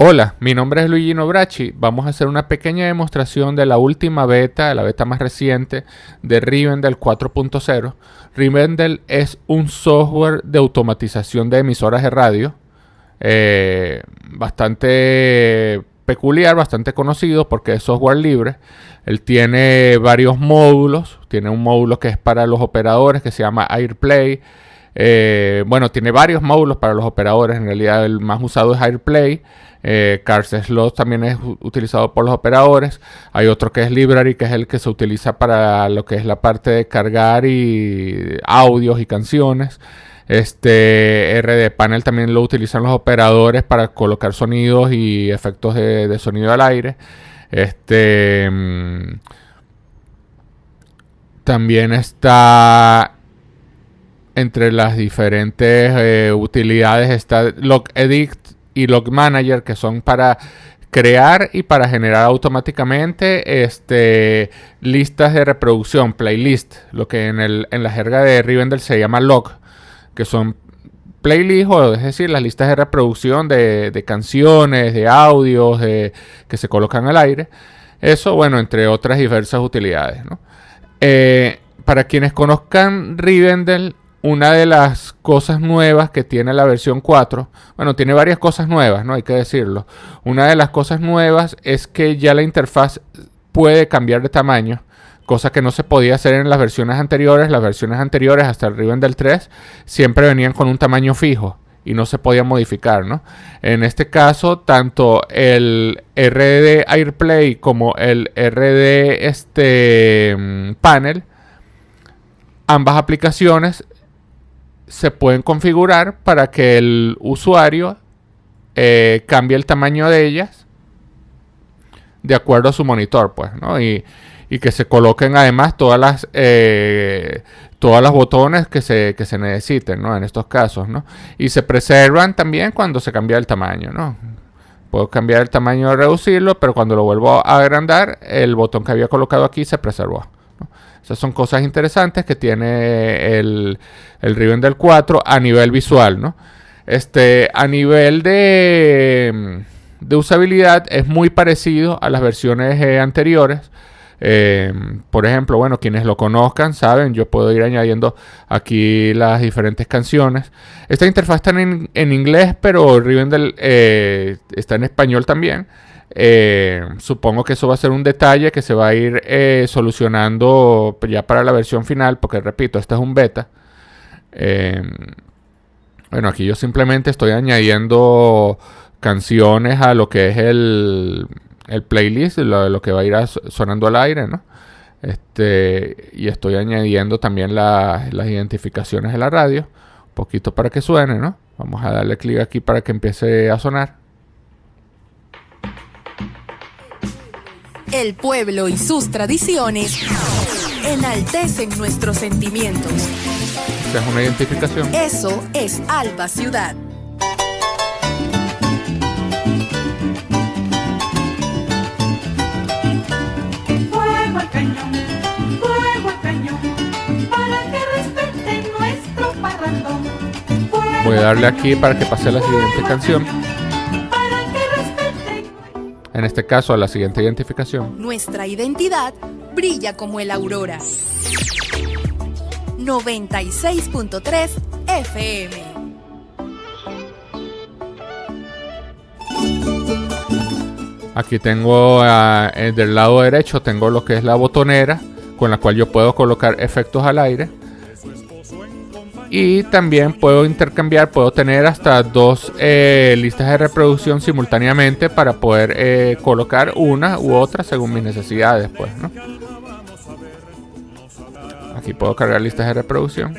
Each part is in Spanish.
Hola, mi nombre es Luigi Nobrachi. Vamos a hacer una pequeña demostración de la última beta, la beta más reciente de Rivendell 4.0. Rivendell es un software de automatización de emisoras de radio eh, bastante peculiar, bastante conocido porque es software libre. Él tiene varios módulos. Tiene un módulo que es para los operadores que se llama AirPlay. Eh, bueno, tiene varios módulos para los operadores. En realidad el más usado es AirPlay. Eh, Cars Slot también es utilizado por los operadores. Hay otro que es Library, que es el que se utiliza para lo que es la parte de cargar y audios y canciones. Este RD Panel también lo utilizan los operadores para colocar sonidos y efectos de, sonido al aire. Este mm, también está entre las diferentes eh, utilidades está Log Edit y Log Manager, que son para crear y para generar automáticamente este, listas de reproducción, playlist, lo que en, el, en la jerga de Rivendell se llama log, que son playlists, o es decir, las listas de reproducción de, canciones, de audios que se colocan al aire. Eso, bueno, entre otras diversas utilidades. Eh, para quienes conozcan Rivendell, una de las cosas nuevas que tiene la versión 4, bueno, tiene varias cosas nuevas, no hay que decirlo. Una de las cosas nuevas es que ya la interfaz puede cambiar de tamaño, cosa que no se podía hacer en las versiones anteriores. Las versiones anteriores hasta el del 3 siempre venían con un tamaño fijo y no se podía modificar, ¿no? En este caso, tanto el RD AirPlay como el RD este, mm, Panel ambas aplicaciones se pueden configurar para que el usuario eh, cambie el tamaño de ellas de acuerdo a su monitor, pues, ¿no? Y, que se coloquen además todas las eh, todas botones que se, que se necesiten, ¿no? En estos casos, ¿no? Y se preservan también cuando se cambia el tamaño, ¿no? Puedo cambiar el tamaño y reducirlo, pero cuando lo vuelvo a agrandar, el botón que había colocado aquí se preservó. Esas son cosas interesantes que tiene el, el Rivendell 4 a nivel visual, ¿no? Este, a nivel de, de usabilidad es muy parecido a las versiones eh, anteriores. Eh, por ejemplo, bueno, quienes lo conozcan saben, yo puedo ir añadiendo aquí las diferentes canciones. Esta interfaz está en, en inglés, pero Rivendell eh, está en español también. Eh, supongo que eso va a ser un detalle que se va a ir eh, solucionando ya para la versión final, porque repito, este es un beta. Eh, bueno, aquí yo simplemente estoy añadiendo canciones a lo que es el, el playlist, lo, que va a ir sonando al aire, ¿no? Este, y estoy añadiendo también las identificaciones de la radio, un poquito para que suene, ¿no? Vamos a darle clic aquí para que empiece a sonar. El pueblo y sus tradiciones enaltecen nuestros sentimientos. es una identificación? Eso es Alba Ciudad. Fuego al cañón, fuego al cañón, para que respeten nuestro parrandón. Voy a darle aquí para que pase la siguiente canción en este caso a la siguiente identificación. Nuestra identidad brilla como el aurora. 96.3 FM. Aquí tengo ah, del lado derecho tengo lo que es la botonera con la cual yo puedo colocar efectos al aire. Y también puedo intercambiar, puedo tener hasta dos eh, listas de reproducción simultáneamente para poder eh, colocar una u otra según mis necesidades. Pues, ¿no? Aquí puedo cargar listas de reproducción.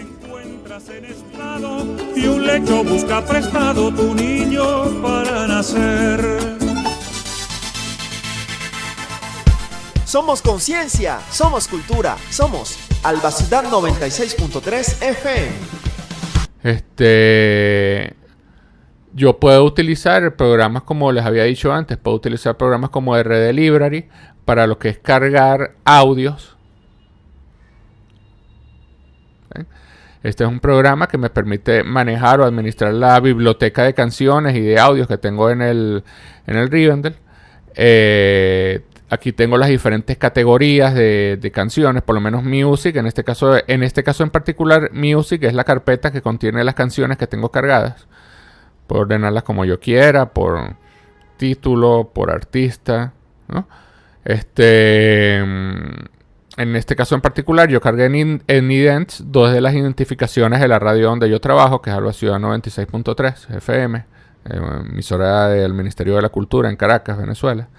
Y un lecho busca prestado tu niño para nacer. Somos conciencia, somos cultura, somos Albacidad 96.3 FM. Este. Yo puedo utilizar programas como les había dicho antes, puedo utilizar programas como RD Library para lo que es cargar audios. Este es un programa que me permite manejar o administrar la biblioteca de canciones y de audios que tengo en el, en el Rivendell. Eh, aquí tengo las diferentes categorías de, canciones, por lo menos Music, en este caso, en este caso en particular, Music es la carpeta que contiene las canciones que tengo cargadas. Puedo ordenarlas como yo quiera, por título, por artista, Este, mm, en este caso en particular, yo cargué en, en Idents dos de las identificaciones de la radio donde yo trabajo, que es Alba Ciudad 96.3 FM, emisora del Ministerio de la Cultura en Caracas, Venezuela.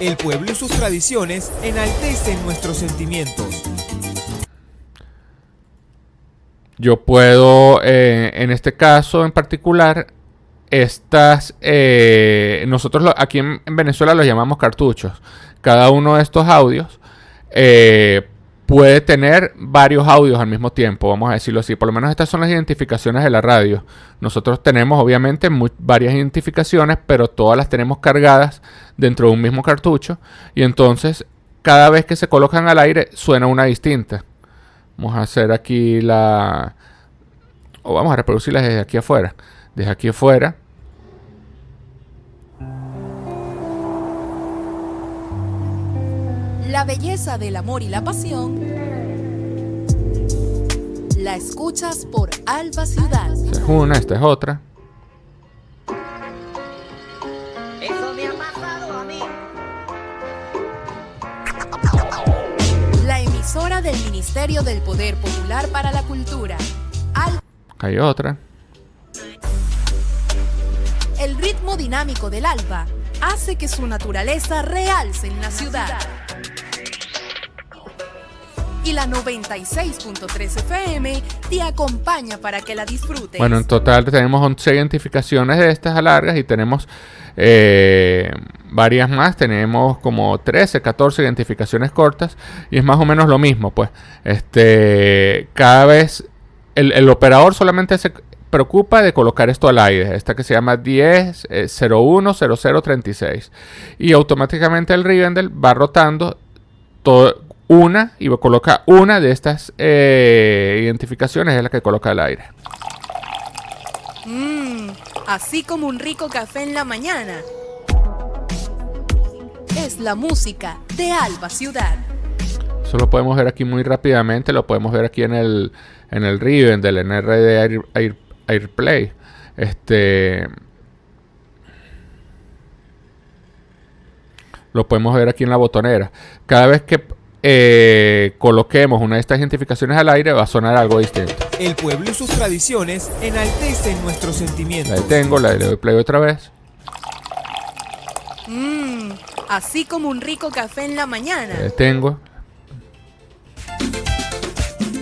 El pueblo y sus tradiciones enaltecen nuestros sentimientos. Yo puedo, eh, en este caso en particular, estas, eh, nosotros aquí en, Venezuela los llamamos cartuchos. Cada uno de estos audios eh, puede tener varios audios al mismo tiempo, vamos a decirlo así. Por lo menos estas son las identificaciones de la radio. Nosotros tenemos obviamente varias identificaciones, pero todas las tenemos cargadas dentro de un mismo cartucho. Y entonces, cada vez que se colocan al aire, suena una distinta. Vamos a hacer aquí la... O vamos a reproducirlas desde aquí afuera. Desde aquí afuera. La belleza del amor y la pasión la escuchas por Alba Ciudad. Esta es una, esta es otra. Eso me ha pasado a mí. La emisora del Ministerio del Poder Popular para la Cultura. Al Hay otra. el ritmo dinámico del alba hace que su naturaleza realce en la ciudad. Y la 96.3 FM te acompaña para que la disfrutes. Bueno, en total tenemos 11 identificaciones de estas largas y tenemos eh, varias más. Tenemos como 13, 14 identificaciones cortas y es más o menos lo mismo. Pues este, cada vez el, operador solamente se preocupa de colocar esto al aire. Esta que se llama 10 eh, 01 0036 y automáticamente el Rivendell va rotando todo una y coloca una de estas eh, identificaciones es la que coloca al aire. Mmm, así como un rico café en la mañana. Es la música de Alba Ciudad. Eso lo podemos ver aquí muy rápidamente, lo podemos ver aquí en el en el Rivendell, en RD Air, Air- Airplay. Este lo podemos ver aquí en la botonera. Cada vez que eh, coloquemos una de estas identificaciones al aire va a sonar algo distinto. El pueblo y sus tradiciones enaltecen nuestros La sentimientos. detengo, la le doy play otra vez. Mmm, así como un rico café en la La mañana. detengo.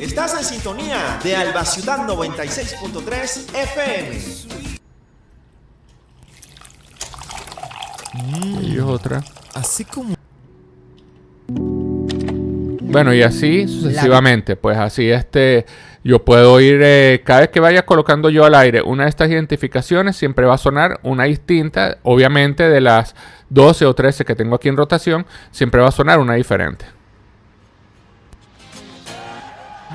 Estás en sintonía de Alba Ciudad 96.3 FM. Y otra. Así como Bueno, y así sucesivamente. Pues así este. Yo puedo ir. eh, cada vez que vaya colocando yo al aire una de estas identificaciones, siempre va a sonar una distinta. Obviamente, de las 12 o 13 que tengo aquí en rotación, siempre va a sonar una diferente.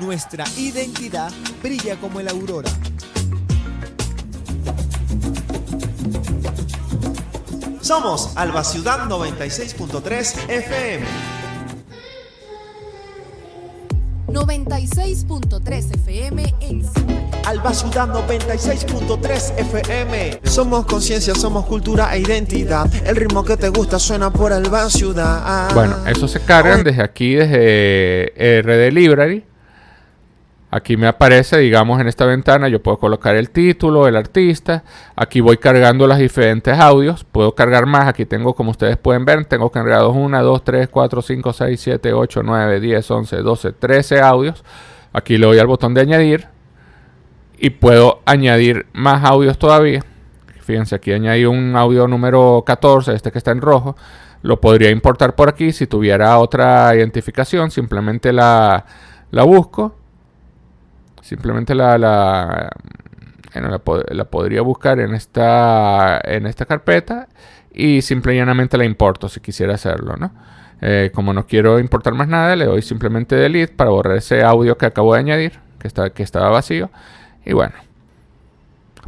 nuestra identidad brilla como la aurora. Somos Alba Ciudad 96.3 FM. 96.3 FM en Alba Ciudad 96.3 FM. Somos conciencia, somos cultura e identidad. El ritmo que te gusta suena por Alba Ciudad. Bueno, eso se cargan desde aquí, desde RD Library. Aquí me aparece, digamos, en esta ventana, yo puedo colocar el título, el artista. Aquí voy cargando los diferentes audios. Puedo cargar más. Aquí tengo, como ustedes pueden ver, tengo cargados 1, 2, 3, 4, 5, 6, 7, 8, 9, 10, 11, 12, 13 audios. Aquí le doy al botón de añadir. Y puedo añadir más audios todavía. Fíjense, aquí añadí un audio número 14, este que está en rojo. Lo podría importar por aquí si tuviera otra identificación. Simplemente la, la busco. Simplemente la, la, bueno, la, po- la podría buscar en esta, en esta carpeta. Y simple y llanamente la importo si quisiera hacerlo, ¿no? Eh, como no quiero importar más nada, le doy simplemente delete para borrar ese audio que acabo de añadir, que, está, que estaba vacío. Y bueno,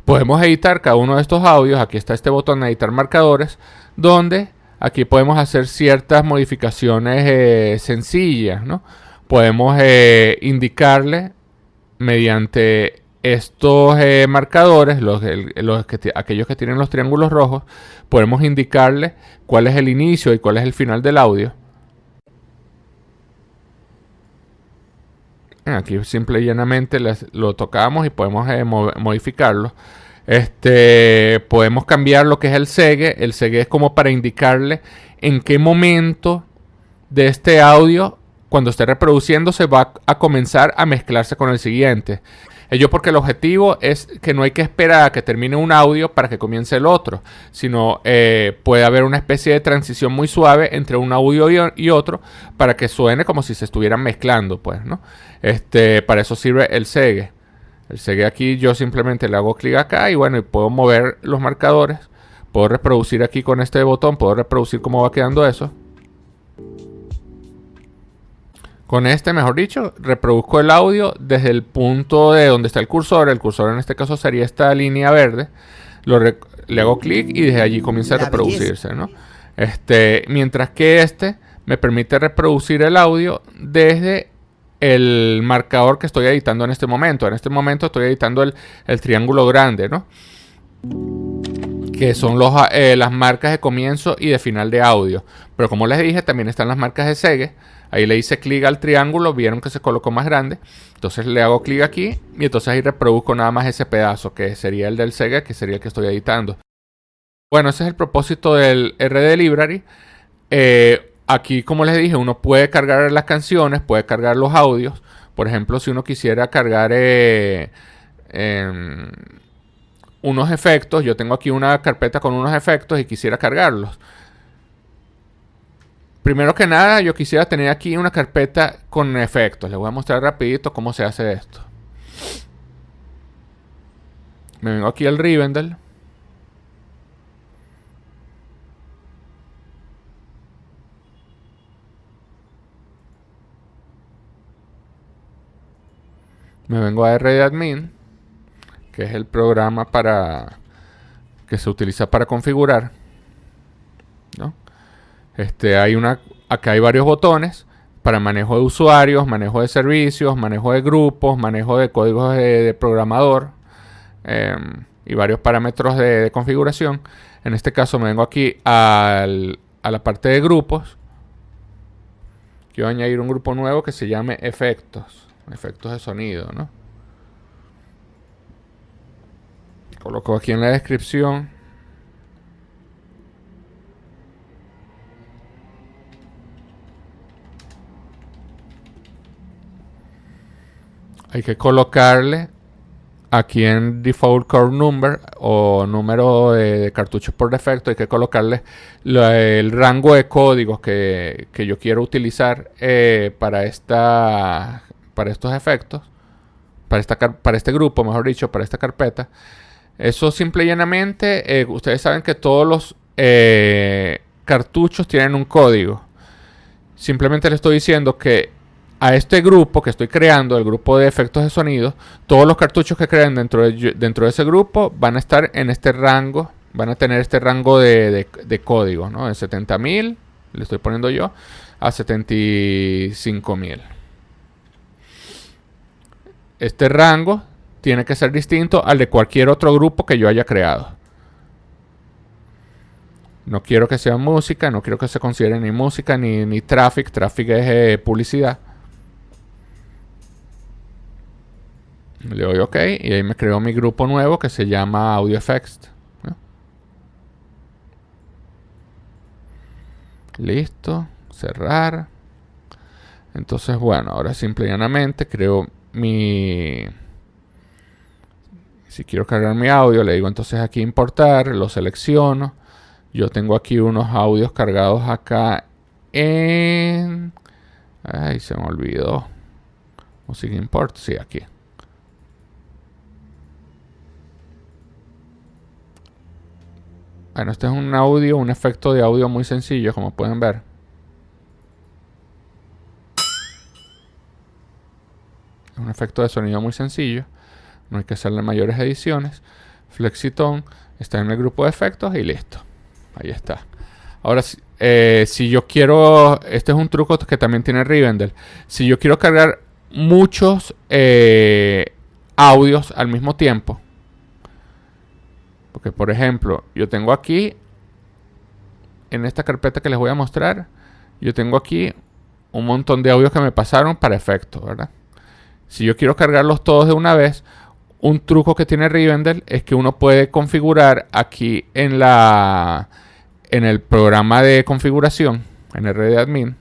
podemos editar cada uno de estos audios. Aquí está este botón de editar marcadores, donde aquí podemos hacer ciertas modificaciones eh, sencillas, ¿no? Podemos eh, indicarle mediante estos eh, marcadores, los, aquellos que tienen los triángulos rojos, podemos indicarle cuál es el inicio y cuál es el final del audio. Aquí simple y llanamente lo tocamos y podemos eh, modificarlo. Este, podemos cambiar lo que es el segue. El segue es como para indicarle en qué momento de este audio, cuando esté reproduciendo, se va a comenzar a mezclarse con el siguiente. Ello porque el objetivo es que no hay que esperar a que termine un audio para que comience el otro, sino eh, puede haber una especie de transición muy suave entre un audio y, otro para que suene como si se estuvieran mezclando, pues, ¿no? Este, para eso sirve el segue. El segue aquí yo simplemente le hago clic acá y bueno, y puedo mover los marcadores. Puedo reproducir aquí con este botón, puedo reproducir cómo va quedando eso. Con este, mejor dicho, reproduzco el audio desde el punto de donde está el cursor. El cursor en este caso sería esta línea verde. le hago clic y desde allí comienza a reproducirse, ¿no? Este, mientras que este me permite reproducir el audio desde el marcador que estoy editando en este momento. En este momento estoy editando el, triángulo grande, ¿no? Que son los, eh, las marcas de comienzo y de final de audio. Pero como les dije, también están las marcas de segue Ahí le hice clic al triángulo, vieron que se colocó más grande. Entonces le hago clic aquí y entonces ahí reproduzco nada más ese pedazo que sería el del Sega, que sería el que estoy editando. Bueno, ese es el propósito del RD Library. Eh, aquí, como les dije, uno puede cargar las canciones, puede cargar los audios. Por ejemplo, si uno quisiera cargar eh, em, unos efectos, yo tengo aquí una carpeta con unos efectos y quisiera cargarlos. Primero que nada, yo quisiera tener aquí una carpeta con efectos. Les voy a mostrar rapidito cómo se hace esto. Me vengo aquí al Rivendell. Me vengo a RDadmin, que es el programa para que se utiliza para configurar. ¿no? Este, hay una, acá hay varios botones para manejo de usuarios, manejo de servicios, manejo de grupos, manejo de códigos de, programador em, y varios parámetros de, configuración. En este caso me vengo aquí a la parte de grupos. Quiero añadir un grupo nuevo que se llame efectos, efectos de sonido, ¿no? Coloco aquí en la descripción hay que colocarle aquí en default core number o número de, cartuchos por defecto, hay que colocarle el rango de códigos que, yo quiero utilizar eh, para, esta, para estos efectos, para, esta, para este grupo, mejor dicho, para esta carpeta. Eso simple y llanamente, eh, ustedes saben que todos los eh, cartuchos tienen un código. Simplemente le estoy diciendo que a este grupo que estoy creando, el grupo de efectos de sonido, todos los cartuchos que creen dentro de, ese grupo van a estar en este rango, van a tener este rango de, código, ¿no? De 70.000, le estoy poniendo yo, a 75.000. Este rango tiene que ser distinto al de cualquier otro grupo que yo haya creado. No quiero que sea música, no quiero que se considere ni música ni, ni traffic. Traffic es eh, publicidad. Le doy OK y ahí me creó mi grupo nuevo que se llama Audio Effects. Listo. Cerrar. Entonces, bueno, ahora simple y llanamente creo mi... Si quiero cargar mi audio, le digo entonces aquí importar, lo selecciono. Yo tengo aquí unos audios cargados acá en... Ay, se me olvidó. Music import, sí, aquí. Bueno, este es un audio, un efecto de audio muy sencillo, como pueden ver. Es un efecto de sonido muy sencillo. No hay que hacerle mayores ediciones. Flexitone está en el grupo de efectos y listo. Ahí está. Ahora, si eh, yo quiero, este es un truco que también tiene Rivendell. Si yo quiero cargar muchos eh, audios al mismo tiempo, porque por ejemplo, yo tengo aquí, en esta carpeta que les voy a mostrar, yo tengo aquí un montón de audios que me pasaron para efectos, ¿verdad? Si yo quiero cargarlos todos de una vez, un truco que tiene Rivendell es que uno puede configurar aquí en la en el programa de configuración en el Admin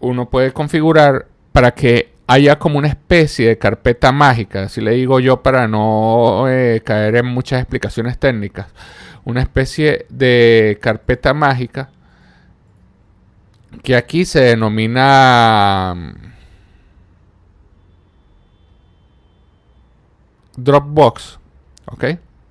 uno puede configurar para que haya como una especie de carpeta mágica, así le digo yo para no eh, caer en muchas explicaciones técnicas, una especie de carpeta mágica que aquí se denomina mm, Dropbox, ¿ok?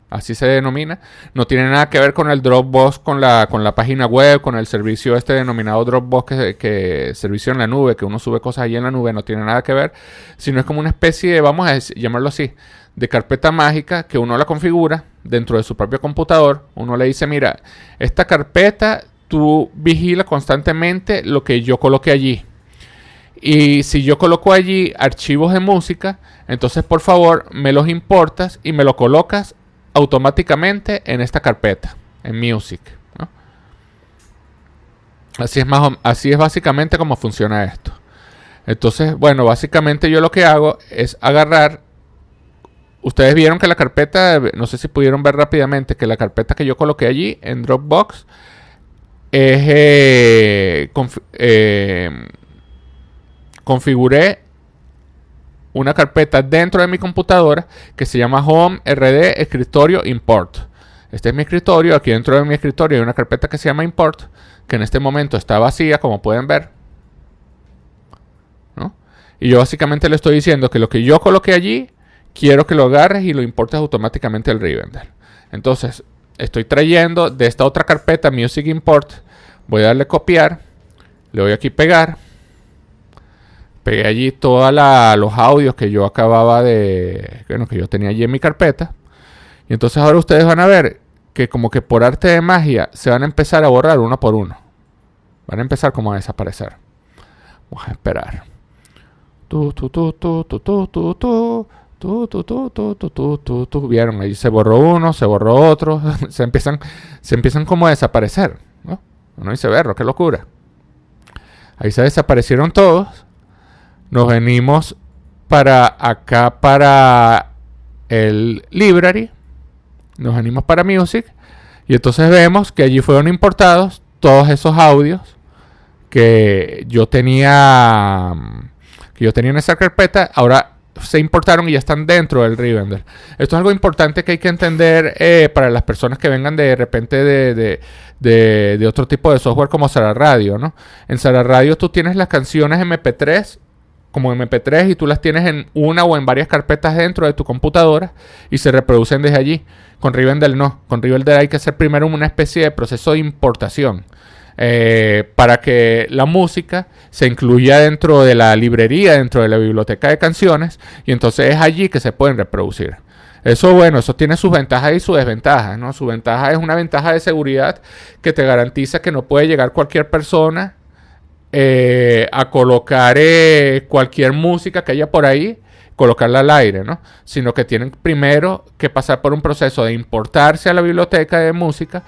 Así se denomina. No tiene nada que ver con el Dropbox, con la, con la página web, con el servicio este denominado Dropbox, que, servicio en la nube, que uno sube cosas ahí en la nube, no tiene nada que ver. Sino es como una especie de, vamos a llamarlo así, de carpeta mágica que uno la configura dentro de su propio computador. Uno le dice, mira, esta carpeta tú vigila constantemente lo que yo coloque allí. Y si yo coloco allí archivos de música, entonces por favor me los importas y me lo colocas automáticamente en esta carpeta, en Music. Así, es más, así es básicamente como funciona esto. Entonces, bueno, básicamente yo lo que hago es agarrar... Ustedes vieron que la carpeta, no sé si pudieron ver rápidamente, que la carpeta que yo coloqué allí en Dropbox es... Eh, eh, configuré una carpeta dentro de mi computadora que se llama Home RD Escritorio Import. Este es mi escritorio. Aquí dentro de mi escritorio hay una carpeta que se llama Import, que en este momento está vacía, como pueden ver. Y yo básicamente le estoy diciendo que lo que yo coloqué allí, quiero que lo agarres y lo importes automáticamente al Rivendell. Entonces, estoy trayendo de esta otra carpeta Music Import. Voy a darle copiar. Le voy aquí pegar pegué allí todos los audios que yo acababa de, bueno, que yo tenía allí en mi carpeta. Y entonces ahora ustedes van a ver que como que por arte de magia se van a empezar a borrar uno por uno. Van a empezar como a desaparecer. Vamos a esperar. Vieron, ahí se borró uno, se borró otro. se empiezan, se empiezan como a desaparecer. ¿no? Uno dice, verlo, qué locura. Ahí se desaparecieron todos nos venimos para acá, para el library. Nos venimos para music. Y entonces vemos que allí fueron importados todos esos audios que yo tenía que yo tenía en esa carpeta. Ahora se importaron y ya están dentro del Rivendell. Esto es algo importante que hay que entender eh, para las personas que vengan de repente de, de, otro tipo de software como Sara Radio, ¿no? En Sara Radio tú tienes las canciones MP3 como MP3 y tú las tienes en una o en varias carpetas dentro de tu computadora y se reproducen desde allí. Con Rivendell no. Con Rivendell hay que hacer primero una especie de proceso de importación. Eh, para que la música se incluya dentro de la librería, dentro de la biblioteca de canciones, y entonces es allí que se pueden reproducir. Eso, bueno, eso tiene sus ventajas y sus desventajas, ¿no? Su ventaja es una ventaja de seguridad que te garantiza que no puede llegar cualquier persona eh, a colocar eh, cualquier música que haya por ahí, colocarla al aire, ¿no? Sino que tienen primero que pasar por un proceso de importarse a la biblioteca de música,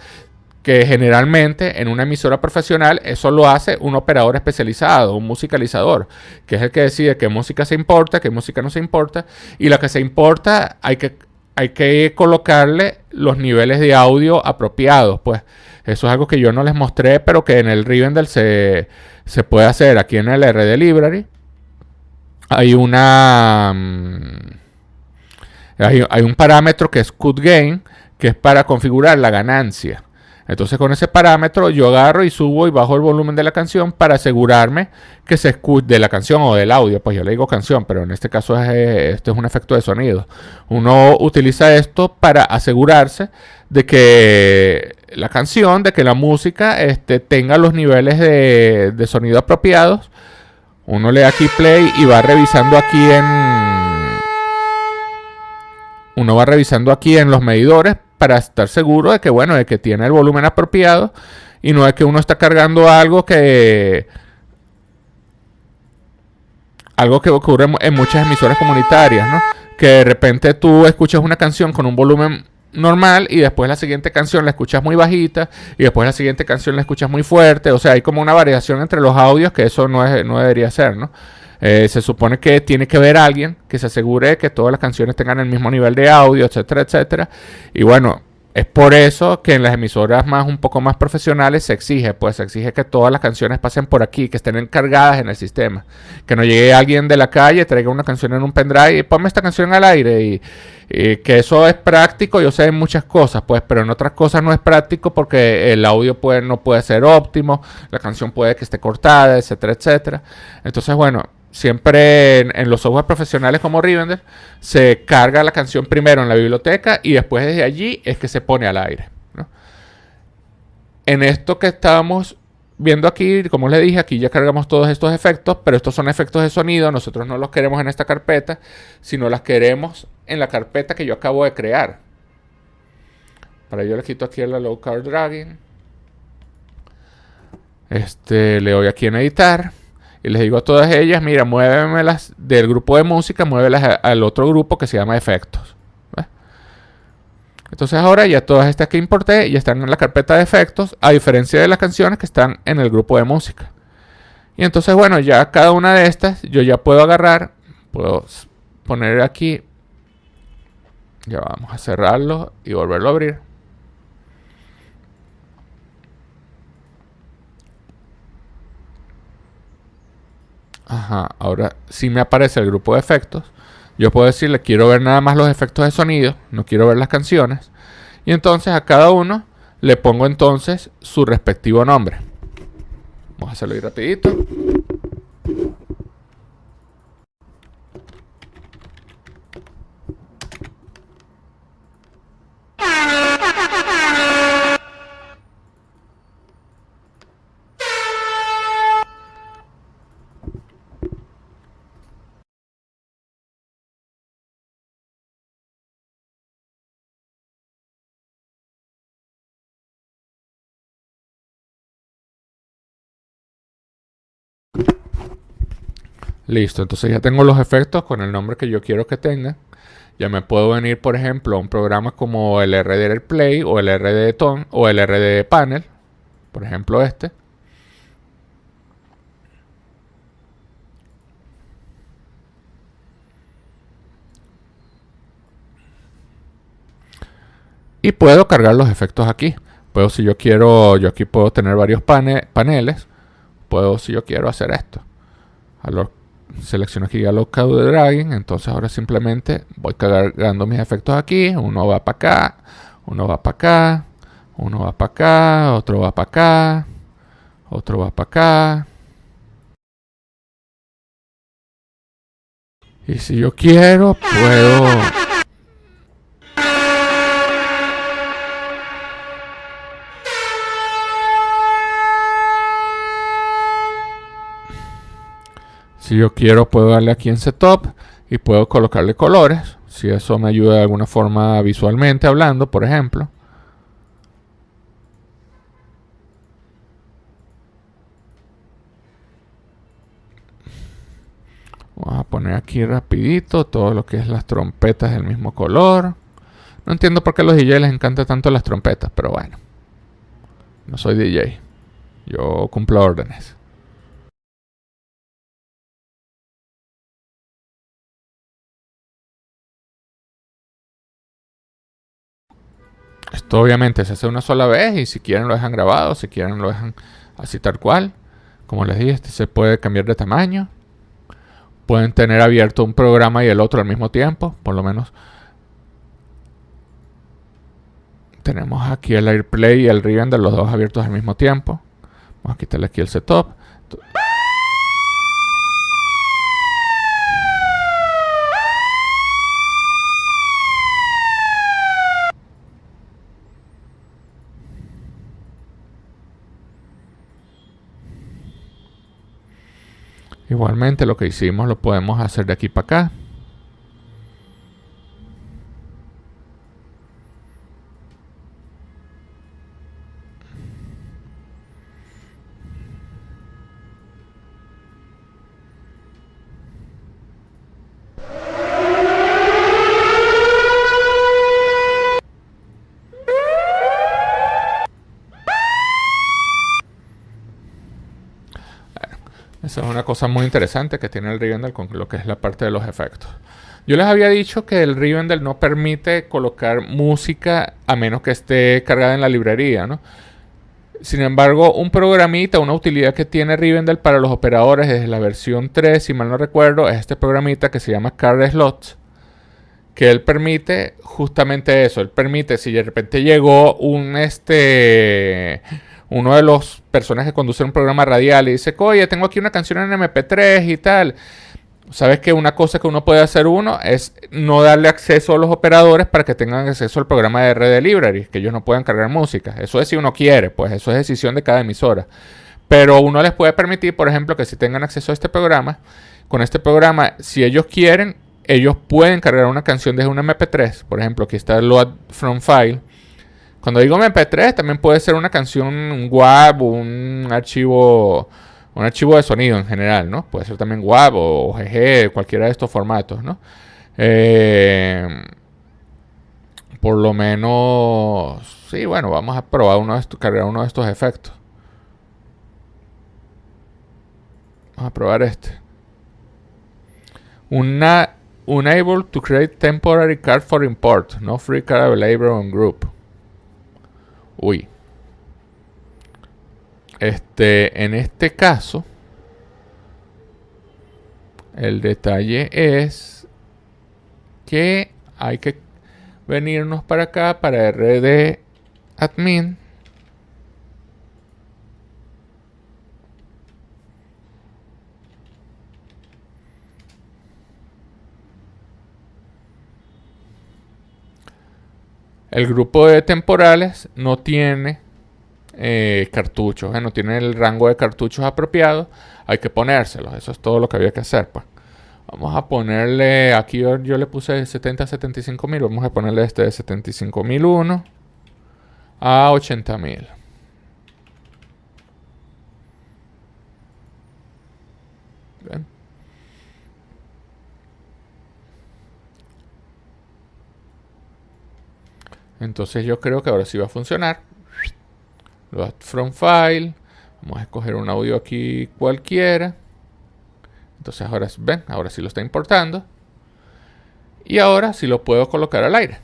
que generalmente en una emisora profesional eso lo hace un operador especializado, un musicalizador, que es el que decide qué música se importa, qué música no se importa, y la que se importa hay que, hay que colocarle los niveles de audio apropiados, pues eso es algo que yo no les mostré, pero que en el Rivendell se, se puede hacer. Aquí en el RD Library hay una... Mm, hay, hay, un parámetro que es cut gain, que es para configurar la ganancia. Entonces con ese parámetro yo agarro y subo y bajo el volumen de la canción para asegurarme que se escuche de la canción o del audio. Pues yo le digo canción, pero en este caso es, eh, este es un efecto de sonido. Uno utiliza esto para asegurarse de que la canción, de que la música este, tenga los niveles de, de sonido apropiados Uno le da aquí play y va revisando aquí en... Uno va revisando aquí en los medidores para estar seguro de que, bueno, de que tiene el volumen apropiado y no es que uno está cargando algo que... Algo que ocurre en muchas emisoras comunitarias, ¿no? Que de repente tú escuchas una canción con un volumen normal y después la siguiente canción la escuchas muy bajita y después la siguiente canción la escuchas muy fuerte. O sea, hay como una variación entre los audios que eso no, es, no debería ser, ¿no? Eh, se supone que tiene que ver alguien que se asegure que todas las canciones tengan el mismo nivel de audio, etcétera, etcétera. Y bueno, es por eso que en las emisoras más un poco más profesionales se exige, pues se exige que todas las canciones pasen por aquí, que estén encargadas en el sistema. Que no llegue alguien de la calle, traiga una canción en un pendrive y ponme esta canción al aire. Y, que eso es práctico, yo sé en muchas cosas, pues, pero en otras cosas no es práctico porque el audio no puede ser óptimo, la canción puede que esté cortada, etcétera, etcétera. Entonces, bueno, siempre en, los software profesionales como Rivender, se carga la canción primero en la biblioteca y después desde allí es que se pone al aire. En esto que estamos viendo aquí, como les dije, aquí ya cargamos todos estos efectos, pero estos son efectos de sonido, nosotros no los queremos en esta carpeta, sino las queremos en la carpeta que yo acabo de crear. Para ello le quito aquí la low card dragging. Este, le doy aquí en editar y les digo a todas ellas, mira, muévemelas del grupo de música, muévelas al otro grupo que se llama efectos. Entonces ahora ya todas estas que importé ya están en la carpeta de efectos, a diferencia de las canciones que están en el grupo de música. Y entonces, bueno, ya cada una de estas yo ya puedo agarrar, puedo poner aquí, ya vamos a cerrarlo y volverlo a abrir. Ajá, ahora si me aparece el grupo de efectos. Yo puedo decirle, quiero ver nada más los efectos de sonido, no quiero ver las canciones. Y entonces a cada uno le pongo entonces su respectivo nombre. Vamos a hacerlo ahí rapidito. Listo, entonces ya tengo los efectos con el nombre que yo quiero que tenga. Ya me puedo venir, por ejemplo, a un programa como el RD Play o el RD Tone o el RD Panel. Por ejemplo, este. Y puedo cargar los efectos aquí. Puedo, si yo quiero, yo aquí puedo tener varios paneles. Puedo, si yo quiero, hacer esto. Selecciono aquí ya los de dragging, entonces ahora simplemente voy cargando mis efectos aquí, uno va para acá, uno va para acá, uno va para acá, otro va para acá, otro va para acá. Y si yo quiero, puedo Si yo quiero puedo darle aquí en Setup y puedo colocarle colores. Si eso me ayuda de alguna forma visualmente hablando, por ejemplo. Vamos a poner aquí rapidito todo lo que es las trompetas del mismo color. No entiendo por qué a los DJ les encanta tanto las trompetas, pero bueno. No soy DJ. Yo cumplo órdenes. Esto obviamente se hace una sola vez y si quieren lo dejan grabado, si quieren lo dejan así tal cual. Como les dije, este se puede cambiar de tamaño. Pueden tener abierto un programa y el otro al mismo tiempo, por lo menos. Tenemos aquí el AirPlay y el Rivender, los dos abiertos al mismo tiempo. Vamos a quitarle aquí el setup. Igualmente lo que hicimos lo podemos hacer de aquí para acá. Muy interesante que tiene el Rivendell con lo que es la parte de los efectos. Yo les había dicho que el Rivendell no permite colocar música a menos que esté cargada en la librería, ¿no? Sin embargo, un programita, una utilidad que tiene Rivendell para los operadores desde la versión 3, si mal no recuerdo, es este programita que se llama Card Slots, que él permite justamente eso. Él permite, si de repente llegó un este uno de los personas que conduce un programa radial y dice, oye, tengo aquí una canción en MP3 y tal. Sabes que una cosa que uno puede hacer uno es no darle acceso a los operadores para que tengan acceso al programa de RD Library, que ellos no puedan cargar música. Eso es si uno quiere, pues eso es decisión de cada emisora. Pero uno les puede permitir, por ejemplo, que si tengan acceso a este programa, con este programa, si ellos quieren, ellos pueden cargar una canción desde un MP3. Por ejemplo, aquí está el Load From File cuando digo MP3, también puede ser una canción, un WAV, un archivo, un archivo de sonido en general, ¿no? Puede ser también WAV o GG, cualquiera de estos formatos, ¿no? Eh, por lo menos, sí, bueno, vamos a probar uno de estos, cargar uno de estos efectos. Vamos a probar este. Una unable to create temporary card for import, no free card available on group. Uy. Este, en este caso, el detalle es que hay que venirnos para acá para rd admin. El grupo de temporales no tiene eh, cartuchos, eh, no tiene el rango de cartuchos apropiado. Hay que ponérselos. Eso es todo lo que había que hacer. Pues. Vamos a ponerle, aquí yo, le puse 70 a 75 mil. Vamos a ponerle este de 75 mil a 80 mil. Entonces yo creo que ahora sí va a funcionar. Load from file. Vamos a escoger un audio aquí cualquiera. Entonces ahora ven, ahora sí lo está importando. Y ahora sí lo puedo colocar al aire.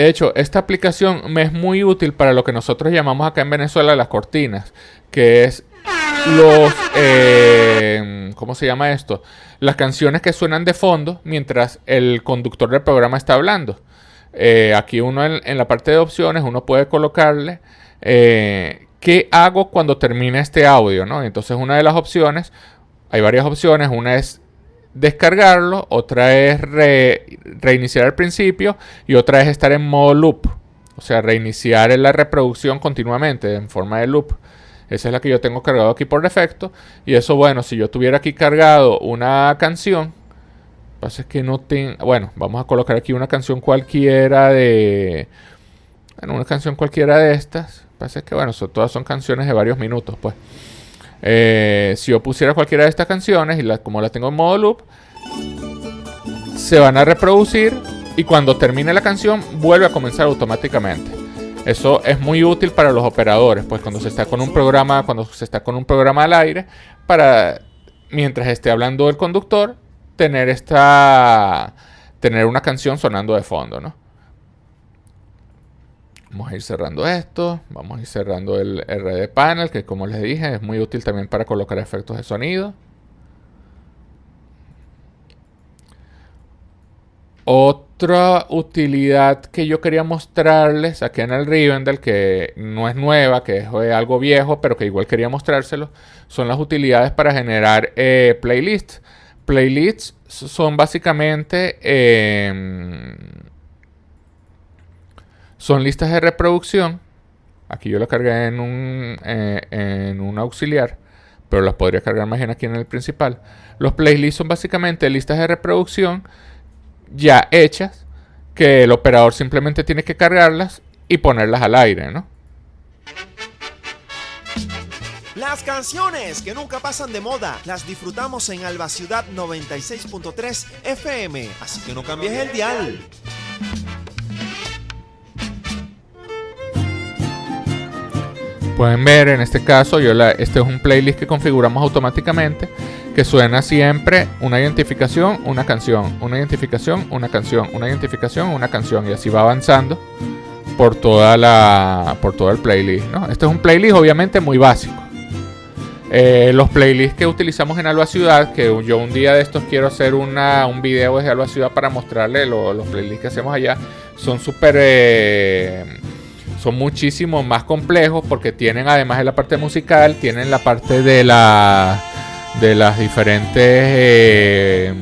De hecho, esta aplicación me es muy útil para lo que nosotros llamamos acá en Venezuela las cortinas, que es los... Eh, ¿Cómo se llama esto? Las canciones que suenan de fondo mientras el conductor del programa está hablando. Eh, aquí uno en, la parte de opciones, uno puede colocarle eh, qué hago cuando termina este audio. Entonces una de las opciones, hay varias opciones, una es descargarlo, otra es reiniciar al principio y otra es estar en modo loop, o sea, reiniciar la reproducción continuamente en forma de loop. Esa es la que yo tengo cargado aquí por defecto. Y eso, bueno, si yo tuviera aquí cargado una canción, pasa es que no tengo. Bueno, vamos a colocar aquí una canción cualquiera de. Bueno, una canción cualquiera de estas. Pasa es que, bueno, todas son canciones de varios minutos, pues. Eh, si yo pusiera cualquiera de estas canciones y como las tengo en modo loop, se van a reproducir y cuando termine la canción vuelve a comenzar automáticamente. Eso es muy útil para los operadores, pues cuando se está con un programa, cuando se está con un programa al aire, para mientras esté hablando el conductor, tener esta tener una canción sonando de fondo, ¿no? Vamos a ir cerrando esto, vamos a ir cerrando el RD panel, que como les dije, es muy útil también para colocar efectos de sonido. Otra utilidad que yo quería mostrarles aquí en el Rivendell, que no es nueva, que es algo viejo, pero que igual quería mostrárselo, son las utilidades para generar eh, playlists. Playlists son básicamente em, son listas de reproducción. Aquí yo lo cargué en un, eh, en un auxiliar, pero las podría cargar más bien aquí en el principal. Los playlists son básicamente listas de reproducción ya hechas que el operador simplemente tiene que cargarlas y ponerlas al aire, ¿no? Las canciones que nunca pasan de moda las disfrutamos en Alba Ciudad 96.3 FM, así que no cambies el dial. Pueden ver en este caso, yo la, este es un playlist que configuramos automáticamente que suena siempre una identificación, una canción, una identificación, una canción, una identificación, una canción y así va avanzando por toda la por todo el playlist, ¿no? Este es un playlist obviamente muy básico. Eh, los playlists que utilizamos en Alba Ciudad, que yo un día de estos quiero hacer una, un video desde Alba Ciudad para mostrarle los playlists que hacemos allá, son súper... Eh, son muchísimo más complejos porque tienen además de la parte musical, tienen la parte de la de las diferentes eh,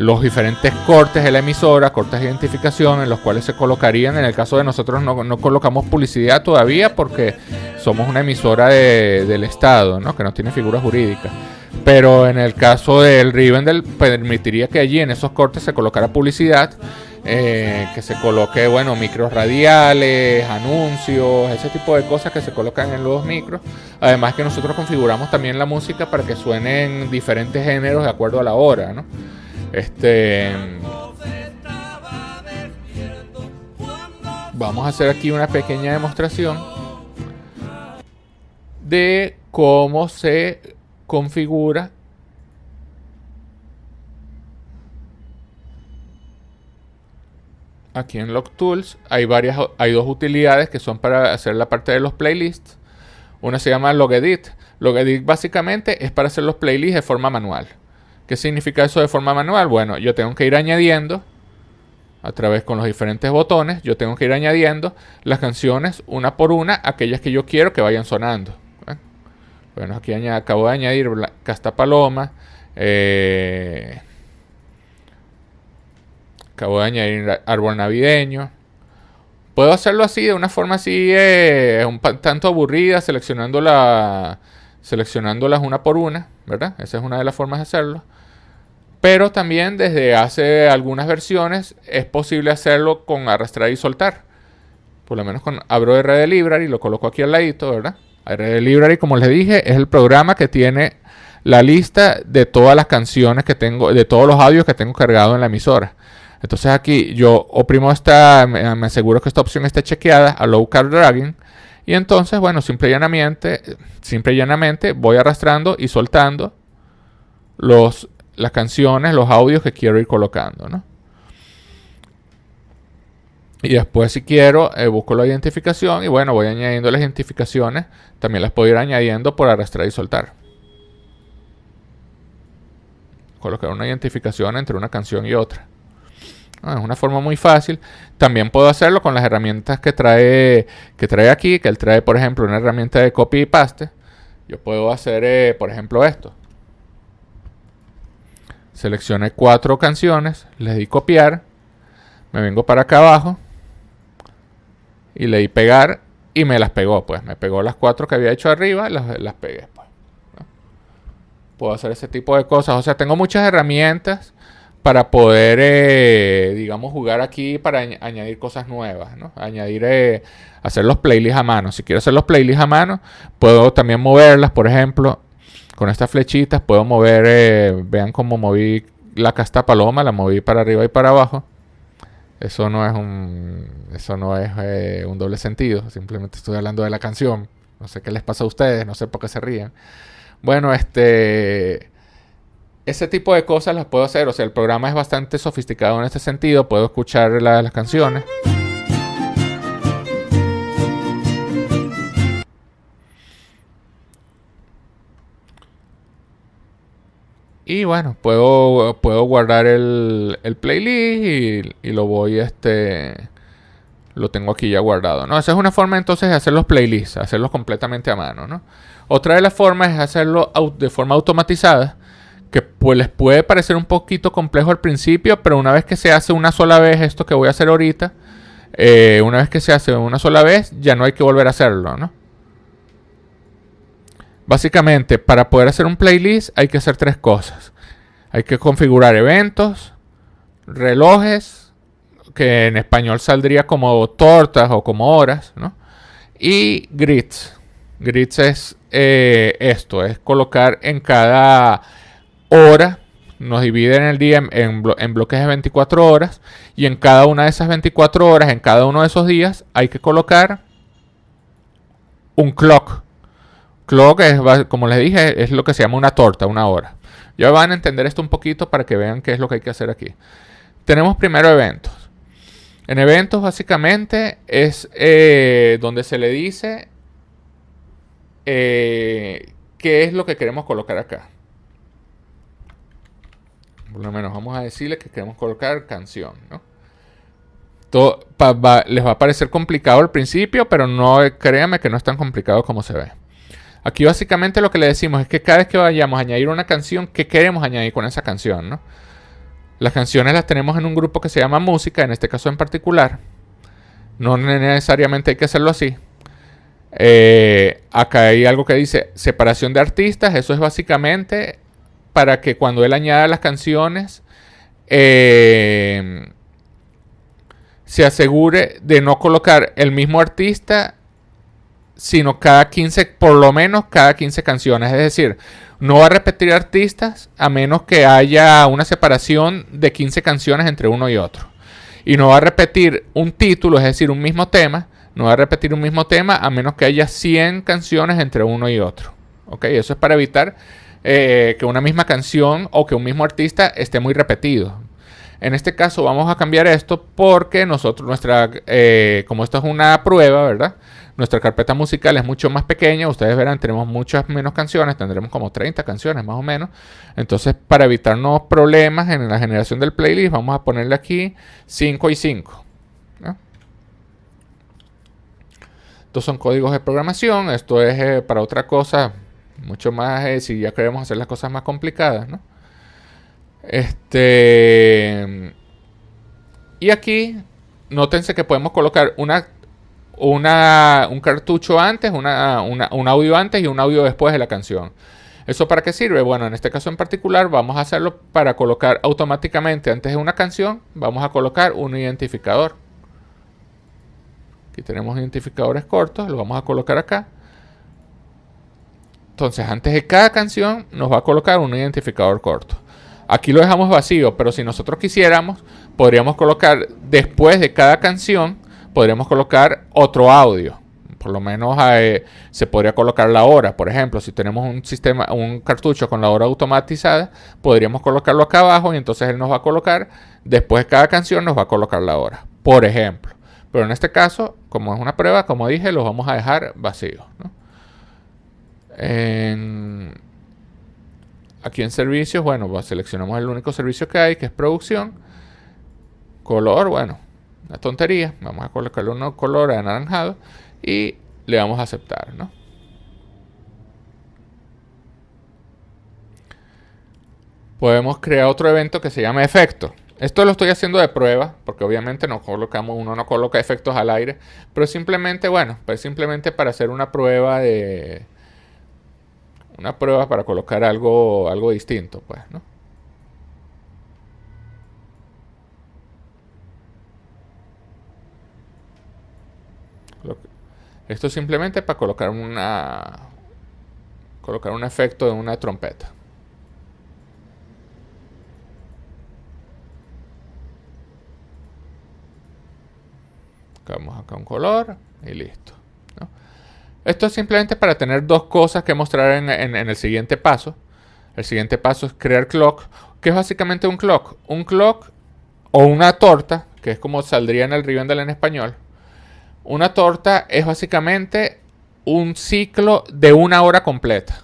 los diferentes cortes de la emisora, cortes de identificación en los cuales se colocarían. En el caso de nosotros no, no colocamos publicidad todavía porque somos una emisora de, del Estado, ¿no? que no tiene figura jurídica. Pero en el caso del Rivendell permitiría que allí en esos cortes se colocara publicidad eh, que se coloque, bueno, micros radiales, anuncios, ese tipo de cosas que se colocan en los micros. Además que nosotros configuramos también la música para que suenen diferentes géneros de acuerdo a la hora, ¿no? Este... Vamos a hacer aquí una pequeña demostración de cómo se configura aquí en Log Tools hay varias hay dos utilidades que son para hacer la parte de los playlists. Una se llama Logedit. Logedit básicamente es para hacer los playlists de forma manual. ¿Qué significa eso de forma manual? Bueno, yo tengo que ir añadiendo a través con los diferentes botones, yo tengo que ir añadiendo las canciones una por una, aquellas que yo quiero que vayan sonando. Bueno, aquí acabo de añadir Casta Paloma, eh, Acabo de añadir árbol navideño. Puedo hacerlo así, de una forma así, eh, un tanto aburrida, seleccionando seleccionándolas una por una, ¿verdad? Esa es una de las formas de hacerlo. Pero también desde hace algunas versiones es posible hacerlo con arrastrar y soltar. Por lo menos con abro RD Library y lo coloco aquí al ladito, ¿verdad? RD Library, como les dije, es el programa que tiene la lista de todas las canciones que tengo, de todos los audios que tengo cargado en la emisora. Entonces aquí yo oprimo esta, me, aseguro que esta opción esté chequeada a low card dragging. Y entonces, bueno, simple y llanamente, simple y llanamente voy arrastrando y soltando los, las canciones, los audios que quiero ir colocando, ¿no? Y después si quiero, eh, busco la identificación y bueno, voy añadiendo las identificaciones. También las puedo ir añadiendo por arrastrar y soltar. Colocar una identificación entre una canción y otra. Ah, es una forma muy fácil. También puedo hacerlo con las herramientas que trae, que trae aquí, que él trae, por ejemplo, una herramienta de copy y paste. Yo puedo hacer, eh, por ejemplo, esto. Seleccioné cuatro canciones, le di copiar, me vengo para acá abajo y le di pegar y me las pegó, pues me pegó las cuatro que había hecho arriba, las, las pegué. Pues, Puedo hacer ese tipo de cosas, o sea, tengo muchas herramientas para poder, eh, digamos, jugar aquí para añadir cosas nuevas. Añadir, eh, hacer los playlists a mano. Si quiero hacer los playlists a mano, puedo también moverlas, por ejemplo, con estas flechitas puedo mover, eh, vean cómo moví la casta paloma, la moví para arriba y para abajo. Eso no es un, eso no es un doble sentido, simplemente estoy hablando de la canción. No sé qué les pasa a ustedes, no sé por qué se ríen. Bueno, este ese tipo de cosas las puedo hacer. O sea, el programa es bastante sofisticado en este sentido. Puedo escuchar las canciones. Y bueno, puedo, puedo guardar el, playlist y, lo voy este lo tengo aquí ya guardado, ¿no? Esa es una forma entonces de hacer los playlists, hacerlos completamente a mano, ¿no? Otra de las formas es hacerlo de forma automatizada, que pues les puede parecer un poquito complejo al principio, pero una vez que se hace una sola vez esto que voy a hacer ahorita, eh, una vez que se hace una sola vez, ya no hay que volver a hacerlo, ¿no? Básicamente, para poder hacer un playlist hay que hacer tres cosas. Hay que configurar eventos, relojes, que en español saldría como tortas o como horas, ¿no? Y grids. Grids es eh, esto, es colocar en cada hora, nos dividen el día en, en, bloques de 24 horas, y en cada una de esas 24 horas, en cada uno de esos días, hay que colocar un clock. Clock es, como les dije, es lo que se llama una torta, una hora. Ya van a entender esto un poquito para que vean qué es lo que hay que hacer aquí. Tenemos primero eventos. En eventos básicamente es eh, donde se le dice eh, qué es lo que queremos colocar acá. Por lo menos vamos a decirle que queremos colocar canción, ¿no? Todo, les va a parecer complicado al principio, pero no créanme que no es tan complicado como se ve. Aquí básicamente lo que le decimos es que cada vez que vayamos a añadir una canción, ¿qué queremos añadir con esa canción? ¿no? Las canciones las tenemos en un grupo que se llama música, en este caso en particular. No necesariamente hay que hacerlo así. Eh, acá hay algo que dice separación de artistas. Eso es básicamente para que cuando él añada las canciones eh, se asegure de no colocar el mismo artista sino cada 15, por lo menos cada 15 canciones. Es decir, no va a repetir artistas a menos que haya una separación de 15 canciones entre uno y otro. Y no va a repetir un título, es decir, un mismo tema. No va a repetir un mismo tema a menos que haya 100 canciones entre uno y otro. ¿Ok? Eso es para evitar eh, que una misma canción o que un mismo artista esté muy repetido. En este caso vamos a cambiar esto porque nosotros, nuestra, eh, como esto es una prueba, ¿verdad? Nuestra carpeta musical es mucho más pequeña, ustedes verán, tenemos muchas menos canciones, tendremos como 30 canciones más o menos. Entonces, para evitarnos problemas en la generación del playlist, vamos a ponerle aquí 5 y 5. Estos son códigos de programación, esto es eh, para otra cosa, mucho más eh, si ya queremos hacer las cosas más complicadas, ¿no? Este. Y aquí, nótense que podemos colocar una una, un cartucho antes, una, un audio antes y un audio después de la canción. ¿Eso para qué sirve? Bueno, en este caso en particular vamos a hacerlo para colocar automáticamente antes de una canción, vamos a colocar un identificador. Aquí tenemos identificadores cortos, lo vamos a colocar acá. Entonces, antes de cada canción nos va a colocar un identificador corto. Aquí lo dejamos vacío, pero si nosotros quisiéramos, podríamos colocar después de cada canción podríamos colocar otro audio. Por lo menos eh, se podría colocar la hora. Por ejemplo, si tenemos un sistema, un cartucho con la hora automatizada, podríamos colocarlo acá abajo y entonces él nos va a colocar, después de cada canción nos va a colocar la hora. Por ejemplo. Pero en este caso, como es una prueba, como dije, los vamos a dejar vacíos. aquí en servicios, bueno, pues seleccionamos el único servicio que hay, que es producción. Color, bueno, una tontería. Vamos a colocarle un color anaranjado y le vamos a aceptar, ¿no? Podemos crear otro evento que se llama efecto. Esto lo estoy haciendo de prueba, porque obviamente no colocamos, uno no coloca efectos al aire, pero simplemente, bueno, pues simplemente para hacer una prueba de una prueba para colocar algo algo distinto, pues, ¿no? Esto es simplemente para colocar una colocar un efecto de una trompeta. Vamos acá un color y listo. Esto es simplemente para tener dos cosas que mostrar en, el siguiente paso. El siguiente paso es crear clock. ¿Qué es básicamente un clock? Un clock o una torta, que es como saldría en el Rivendell en español. Una torta es básicamente un ciclo de una hora completa.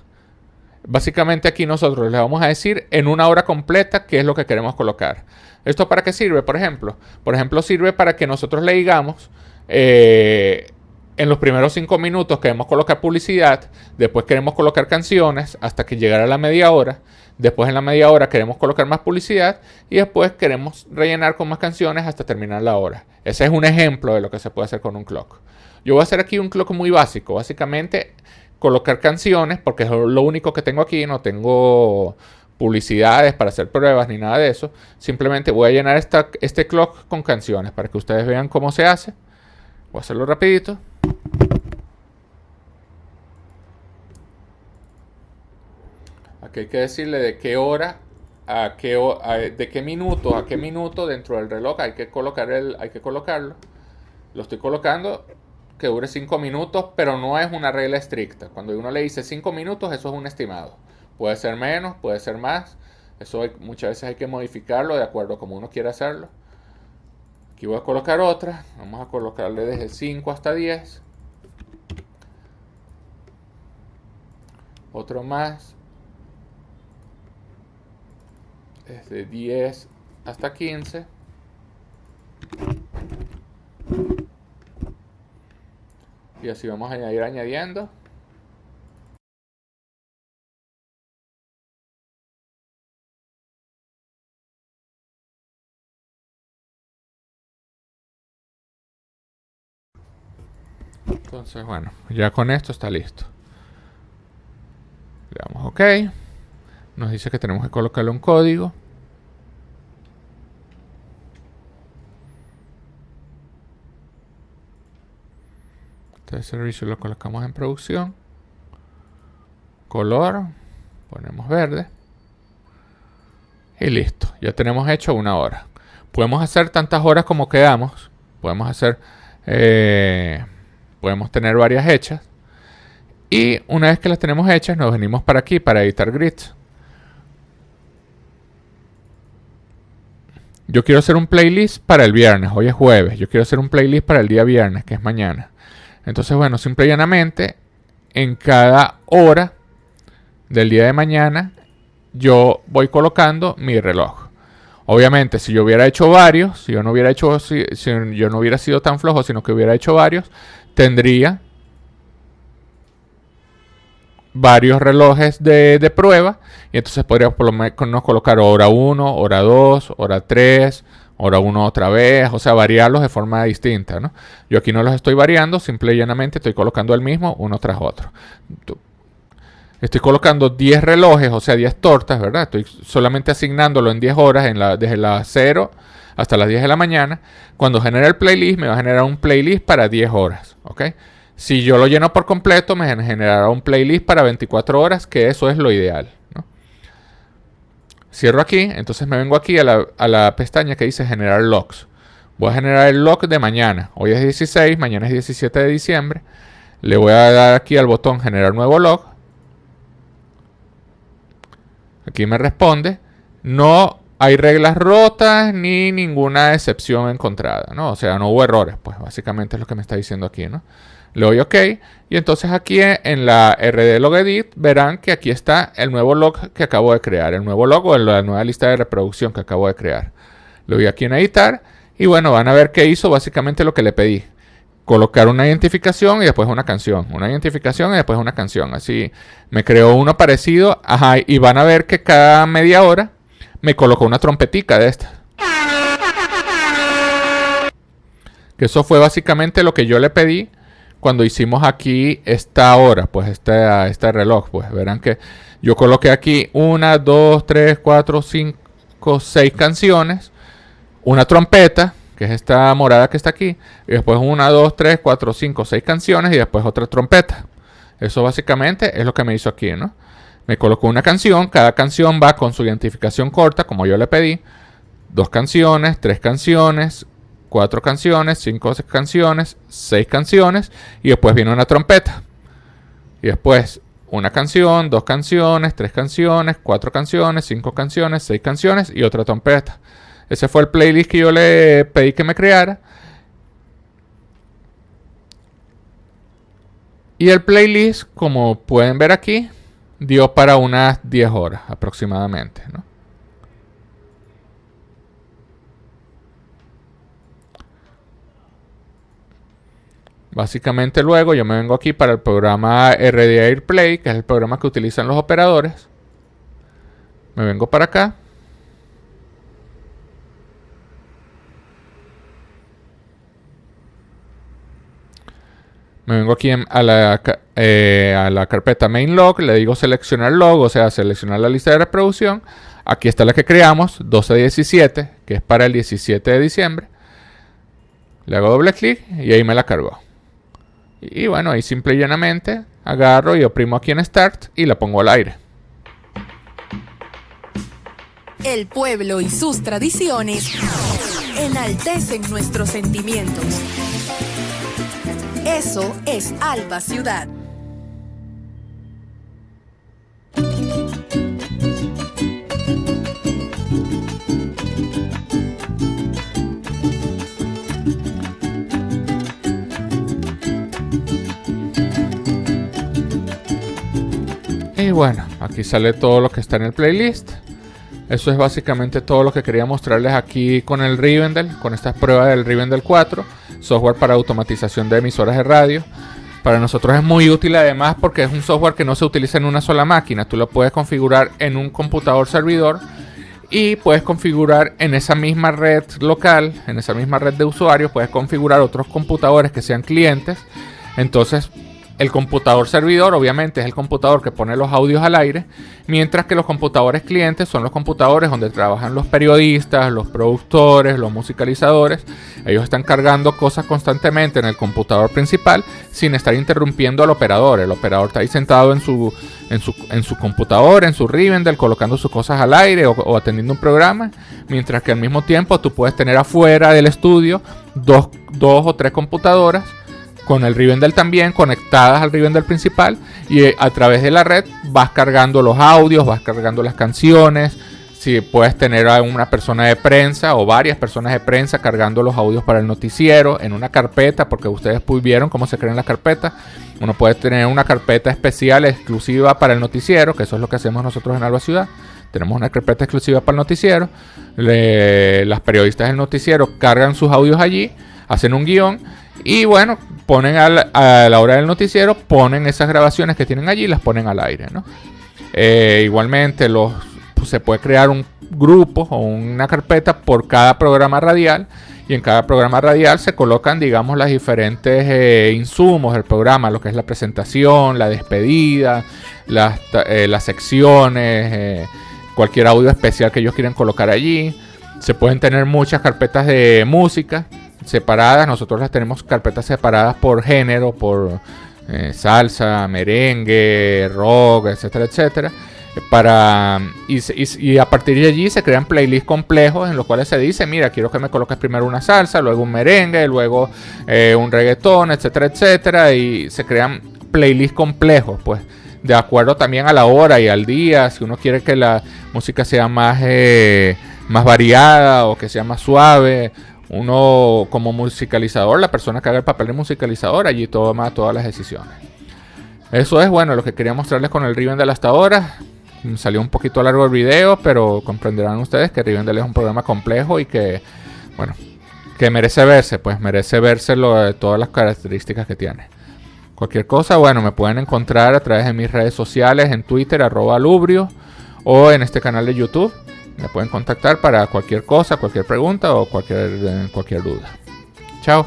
Básicamente aquí nosotros le vamos a decir en una hora completa qué es lo que queremos colocar. ¿Esto para qué sirve? Por ejemplo, por ejemplo sirve para que nosotros le digamos eh, en los primeros cinco minutos queremos colocar publicidad, después queremos colocar canciones hasta que llegara la media hora, Después en la media hora queremos colocar más publicidad y después queremos rellenar con más canciones hasta terminar la hora. Ese es un ejemplo de lo que se puede hacer con un clock. Yo voy a hacer aquí un clock muy básico. Básicamente colocar canciones porque es lo único que tengo aquí. No tengo publicidades para hacer pruebas ni nada de eso. Simplemente voy a llenar este clock con canciones para que ustedes vean cómo se hace. Voy a hacerlo rapidito. Aquí hay que decirle de qué hora a qué de qué minuto a qué minuto dentro del reloj hay que colocar el hay que colocarlo. Lo estoy colocando que dure 5 minutos, pero no es una regla estricta. Cuando uno le dice 5 minutos, eso es un estimado. Puede ser menos, puede ser más. Eso muchas veces hay que modificarlo de acuerdo a como uno quiera hacerlo. Aquí voy a colocar otra. Vamos a colocarle desde 5 hasta 10. Otro más. Desde 10 hasta 15. Y así vamos a ir añadiendo. Entonces, bueno, ya con esto está listo. Le damos OK. Nos dice que tenemos que colocarle un código. Este servicio lo colocamos en producción. Color. Ponemos verde. Y listo. Ya tenemos hecho una hora. Podemos hacer tantas horas como quedamos. Podemos hacer... Eh, podemos tener varias hechas. Y una vez que las tenemos hechas, nos venimos para aquí para editar grids. Yo quiero hacer un playlist para el viernes. Hoy es jueves. Yo quiero hacer un playlist para el día viernes, que es mañana. Entonces, bueno, simple y llanamente, en cada hora del día de mañana, yo voy colocando mi reloj. Obviamente, si yo hubiera hecho varios, si yo no hubiera hecho, si, yo no hubiera sido tan flojo, sino que hubiera hecho varios, tendría varios relojes de, prueba y entonces podríamos por lo menos colocar hora 1, hora 2, hora 3, hora 1 otra vez, o sea, variarlos de forma distinta, ¿no? Yo aquí no los estoy variando, simple y llanamente estoy colocando el mismo uno tras otro. Estoy colocando 10 relojes, o sea, 10 tortas, ¿verdad? Estoy solamente asignándolo en 10 horas, en la, desde las 0 hasta las 10 de la mañana. Cuando genere el playlist, me va a generar un playlist para 10 horas. ¿ok? Si yo lo lleno por completo, me generará un playlist para 24 horas, que eso es lo ideal. Cierro aquí, entonces me vengo aquí a la, a la pestaña que dice generar logs. Voy a generar el log de mañana. Hoy es 16, mañana es 17 de diciembre. Le voy a dar aquí al botón generar nuevo log. Aquí me responde. No hay reglas rotas ni ninguna excepción encontrada, ¿no? O sea, no hubo errores, pues básicamente es lo que me está diciendo aquí, ¿no? Le doy OK y entonces aquí en la RD Log Edit verán que aquí está el nuevo log que acabo de crear, el nuevo log o la nueva lista de reproducción que acabo de crear. Le doy aquí en editar y bueno, van a ver que hizo básicamente lo que le pedí. Colocar una identificación y después una canción. Una identificación y después una canción. Así me creó uno parecido. Ajá, y van a ver que cada media hora me colocó una trompetica de esta. Que eso fue básicamente lo que yo le pedí cuando hicimos aquí esta hora, pues este, este reloj. Pues verán que yo coloqué aquí una, dos, tres, cuatro, cinco, seis canciones, una trompeta, que es esta morada que está aquí, y después una, dos, tres, cuatro, cinco, seis canciones y después otra trompeta. Eso básicamente es lo que me hizo aquí, ¿no? Me colocó una canción, cada canción va con su identificación corta, como yo le pedí. Dos canciones, tres canciones, cuatro canciones, cinco canciones, seis canciones y después viene una trompeta. Y después una canción, dos canciones, tres canciones, cuatro canciones, cinco canciones, seis canciones y otra trompeta. Ese fue el playlist que yo le pedí que me creara. Y el playlist, como pueden ver aquí, dio para unas 10 horas aproximadamente. ¿no? Básicamente luego yo me vengo aquí para el programa RD AirPlay, que es el programa que utilizan los operadores. Me vengo para acá. Me vengo aquí a, la, eh, a la carpeta main log, le digo seleccionar log, o sea, seleccionar la lista de reproducción. Aquí está la que creamos, 1217, que es para el 17 de diciembre. Le hago doble clic y ahí me la cargó. Y bueno, ahí simple y llanamente agarro y oprimo aquí en Start y la pongo al aire. El pueblo y sus tradiciones enaltecen nuestros sentimientos. Eso es Alba Ciudad. Y bueno, aquí sale todo lo que está en el playlist. Eso es básicamente todo lo que quería mostrarles aquí con el Rivendell, con estas pruebas del Rivendell 4, software para automatización de emisoras de radio. Para nosotros es muy útil además porque es un software que no se utiliza en una sola máquina. Tú lo puedes configurar en un computador servidor y puedes configurar en esa misma red local, en esa misma red de usuarios, puedes configurar otros computadores que sean clientes. Entonces el computador servidor, obviamente, es el computador que pone los audios al aire, mientras que los computadores clientes son los computadores donde trabajan los periodistas, los productores, los musicalizadores. Ellos están cargando cosas constantemente en el computador principal sin estar interrumpiendo al operador. El operador está ahí sentado en su, en su, en su computador, en su Rivendell, colocando sus cosas al aire o, o atendiendo un programa, mientras que al mismo tiempo tú puedes tener afuera del estudio dos, dos o tres computadoras con el Rivendell también conectadas al Rivendell principal y eh, a través de la red vas cargando los audios, vas cargando las canciones. Si puedes tener a una persona de prensa o varias personas de prensa cargando los audios para el noticiero en una carpeta, porque ustedes vieron cómo se crean las carpetas. Uno puede tener una carpeta especial exclusiva para el noticiero, que eso es lo que hacemos nosotros en Alba Ciudad. Tenemos una carpeta exclusiva para el noticiero. las periodistas del noticiero cargan sus audios allí, hacen un guion y bueno, ponen a la, hora del noticiero, ponen esas grabaciones que tienen allí y las ponen al aire. ¿no? Eh, igualmente los, pues, se puede crear un grupo o una carpeta por cada programa radial y en cada programa radial se colocan, digamos, las diferentes eh, insumos del programa, lo que es la presentación, la despedida, las, eh, las secciones, cualquier audio especial que ellos quieran colocar allí. Se pueden tener muchas carpetas de música separadas. Nosotros las tenemos carpetas separadas por género, por eh, salsa, merengue, rock, etcétera, etcétera. Para, y, a partir de allí se crean playlists complejos en los cuales se dice, mira, quiero que me coloques primero una salsa, luego un merengue, luego eh, un reggaetón, etcétera, etcétera. Y se crean playlists complejos, pues, de acuerdo también a la hora y al día. Si uno quiere que la música sea más, eh, más variada o que sea más suave uno como musicalizador, la persona que haga el papel de musicalizador, allí toma todas las decisiones. Eso es bueno lo que quería mostrarles con el Rivendell hasta ahora. Salió un poquito largo el video, pero comprenderán ustedes que Rivendell es un programa complejo y que, bueno, que merece verse, pues merece verse lo de todas las características que tiene. Cualquier cosa, bueno, me pueden encontrar a través de mis redes sociales, en Twitter, arroba lubrio, o en este canal de YouTube. Me pueden contactar para cualquier cosa, cualquier pregunta o cualquier, eh, cualquier duda. Chao.